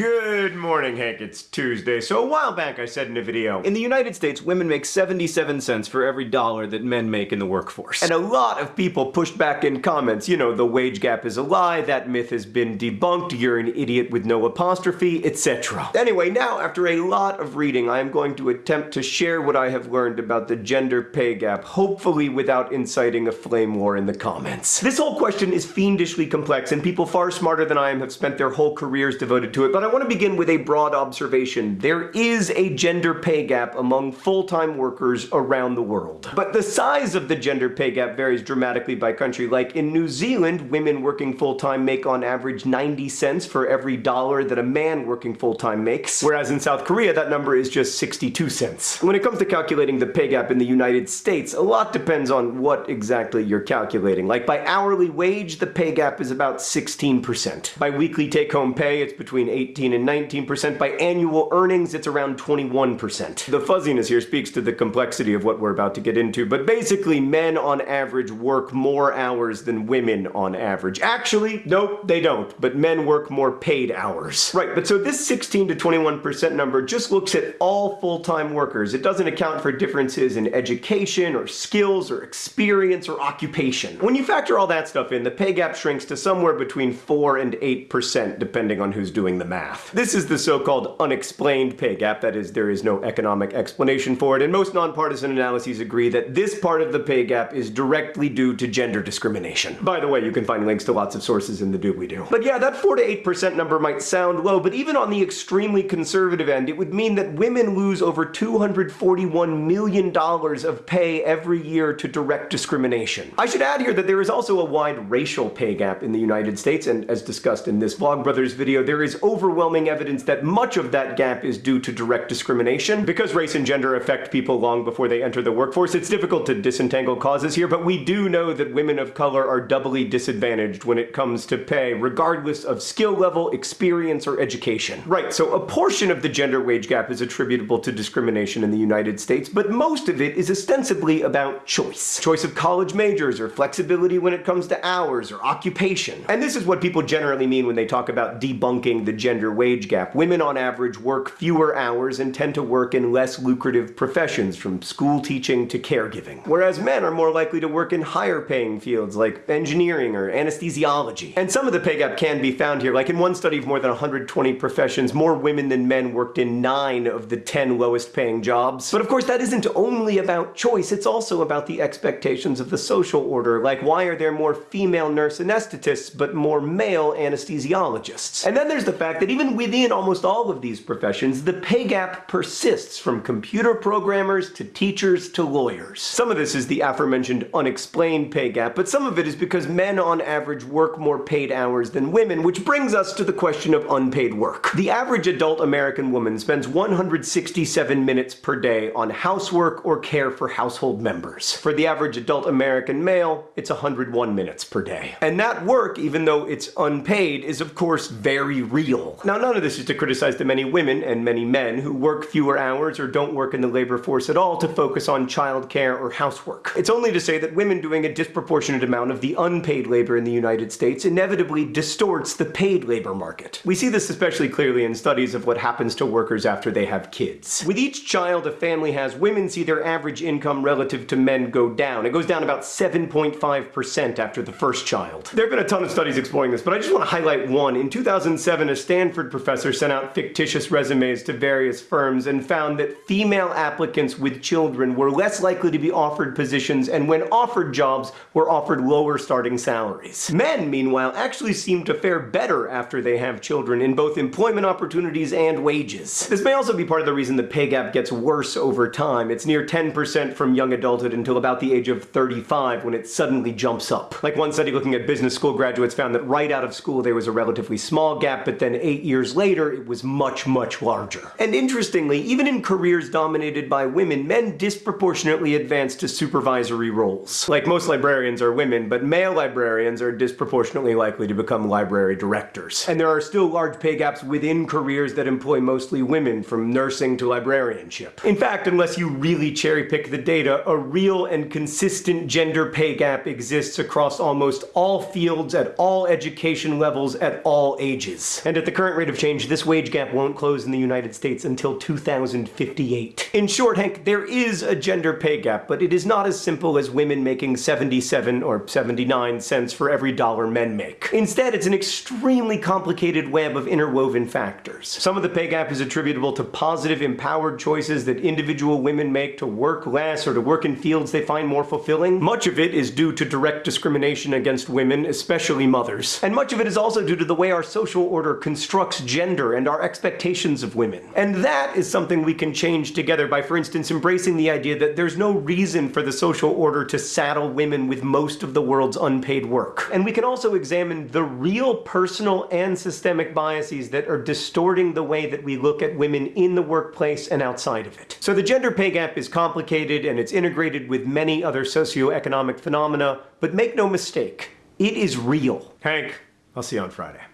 Good morning, Hank. It's Tuesday. So a while back I said in a video, in the United States, women make 77 cents for every dollar that men make in the workforce. And a lot of people pushed back in comments, you know, the wage gap is a lie, that myth has been debunked, you're an idiot with no apostrophe, etc. Anyway, now after a lot of reading, I am going to attempt to share what I have learned about the gender pay gap, hopefully without inciting a flame war in the comments. This whole question is fiendishly complex, and people far smarter than I am have spent their whole careers devoted to it, but I want to begin with a broad observation. There is a gender pay gap among full-time workers around the world. But the size of the gender pay gap varies dramatically by country. Like in New Zealand, women working full-time make on average 90 cents for every dollar that a man working full-time makes, whereas in South Korea that number is just 62 cents. When it comes to calculating the pay gap in the United States, a lot depends on what exactly you're calculating. Like by hourly wage, the pay gap is about 16%. By weekly take-home pay, it's between 18 and 19%. By annual earnings, it's around 21%. The fuzziness here speaks to the complexity of what we're about to get into, but basically men on average work more hours than women on average. Actually, nope, they don't, but men work more paid hours. Right, but so this 16 to 21% number just looks at all full-time workers. It doesn't account for differences in education or skills or experience or occupation. When you factor all that stuff in, the pay gap shrinks to somewhere between 4 and 8% depending on who's doing the math. This is the so-called unexplained pay gap, that is, there is no economic explanation for it, and most nonpartisan analyses agree that this part of the pay gap is directly due to gender discrimination. By the way, you can find links to lots of sources in the doobly-doo. But yeah, that 4 to 8% number might sound low, but even on the extremely conservative end, it would mean that women lose over $241 million of pay every year to direct discrimination. I should add here that there is also a wide racial pay gap in the United States, and as discussed in this Vlogbrothers video, there is overwhelming evidence that much of that gap is due to direct discrimination. Because race and gender affect people long before they enter the workforce, it's difficult to disentangle causes here, but we do know that women of color are doubly disadvantaged when it comes to pay, regardless of skill level, experience, or education. Right, so a portion of the gender wage gap is attributable to discrimination in the United States, but most of it is ostensibly about choice. Choice of college majors, or flexibility when it comes to hours, or occupation. And this is what people generally mean when they talk about debunking the gender wage gap. Women on average work fewer hours and tend to work in less lucrative professions, from school teaching to caregiving. Whereas men are more likely to work in higher paying fields like engineering or anesthesiology. And some of the pay gap can be found here, like in one study of more than 120 professions, more women than men worked in 9 of the 10 lowest paying jobs. But of course that isn't only about choice, it's also about the expectations of the social order, like why are there more female nurse anesthetists but more male anesthesiologists? And then there's the fact that even within almost all of these professions, the pay gap persists from computer programmers to teachers to lawyers. Some of this is the aforementioned unexplained pay gap, but some of it is because men on average work more paid hours than women, which brings us to the question of unpaid work. The average adult American woman spends 167 minutes per day on housework or care for household members. For the average adult American male, it's 101 minutes per day. And that work, even though it's unpaid, is of course very real. Now none of this is to criticize the many women and many men who work fewer hours or don't work in the labor force at all to focus on childcare or housework. It's only to say that women doing a disproportionate amount of the unpaid labor in the United States inevitably distorts the paid labor market. We see this especially clearly in studies of what happens to workers after they have kids. With each child a family has, women see their average income relative to men go down. It goes down about 7.5% after the first child. There have been a ton of studies exploring this, but I just want to highlight one. In 2007, a Stanford professor sent out fictitious resumes to various firms and found that female applicants with children were less likely to be offered positions and when offered jobs were offered lower starting salaries. Men, meanwhile, actually seem to fare better after they have children in both employment opportunities and wages. This may also be part of the reason the pay gap gets worse over time. It's near 10% from young adulthood until about the age of 35 when it suddenly jumps up. Like one study looking at business school graduates found that right out of school there was a relatively small gap, but then eight years later it was much, much larger. And interestingly, even in careers dominated by women, men disproportionately advance to supervisory roles. Like most librarians are women, but male librarians are disproportionately likely to become library directors. And there are still large pay gaps within careers that employ mostly women, from nursing to librarianship. In fact, unless you really cherry pick the data, a real and consistent gender pay gap exists across almost all fields at all education levels at all ages. And at the current current rate of change, this wage gap won't close in the United States until 2058. In short, Hank, there is a gender pay gap, but it is not as simple as women making 77 or 79 cents for every dollar men make. Instead, it's an extremely complicated web of interwoven factors. Some of the pay gap is attributable to positive, empowered choices that individual women make to work less or to work in fields they find more fulfilling. Much of it is due to direct discrimination against women, especially mothers. And much of it is also due to the way our social order constructs gender and our expectations of women. And that is something we can change together by, for instance, embracing the idea that there's no reason for the social order to saddle women with most of the world's unpaid work. And we can also examine the real personal and systemic biases that are distorting the way that we look at women in the workplace and outside of it. So the gender pay gap is complicated and it's integrated with many other socioeconomic phenomena, but make no mistake, it is real. Hank, I'll see you on Friday.